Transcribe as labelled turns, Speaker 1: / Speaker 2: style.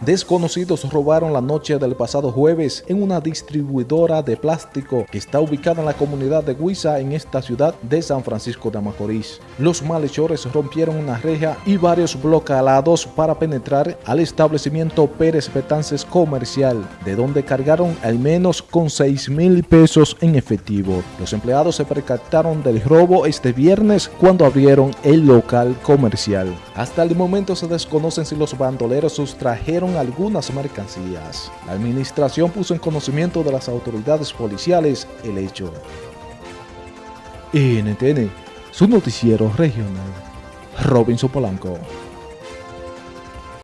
Speaker 1: Desconocidos robaron la noche del pasado jueves en una distribuidora de plástico que está ubicada en la comunidad de Huiza en esta ciudad de San Francisco de Macorís. Los malhechores rompieron una reja y varios blocalados para penetrar al establecimiento Pérez Betances Comercial, de donde cargaron al menos con 6 mil pesos en efectivo. Los empleados se percataron del robo este viernes cuando abrieron el local comercial. Hasta el momento se desconocen si los bandoleros sustrajeron algunas mercancías. La administración puso en conocimiento de las autoridades policiales el hecho. NTN, su noticiero regional. Robinson Polanco.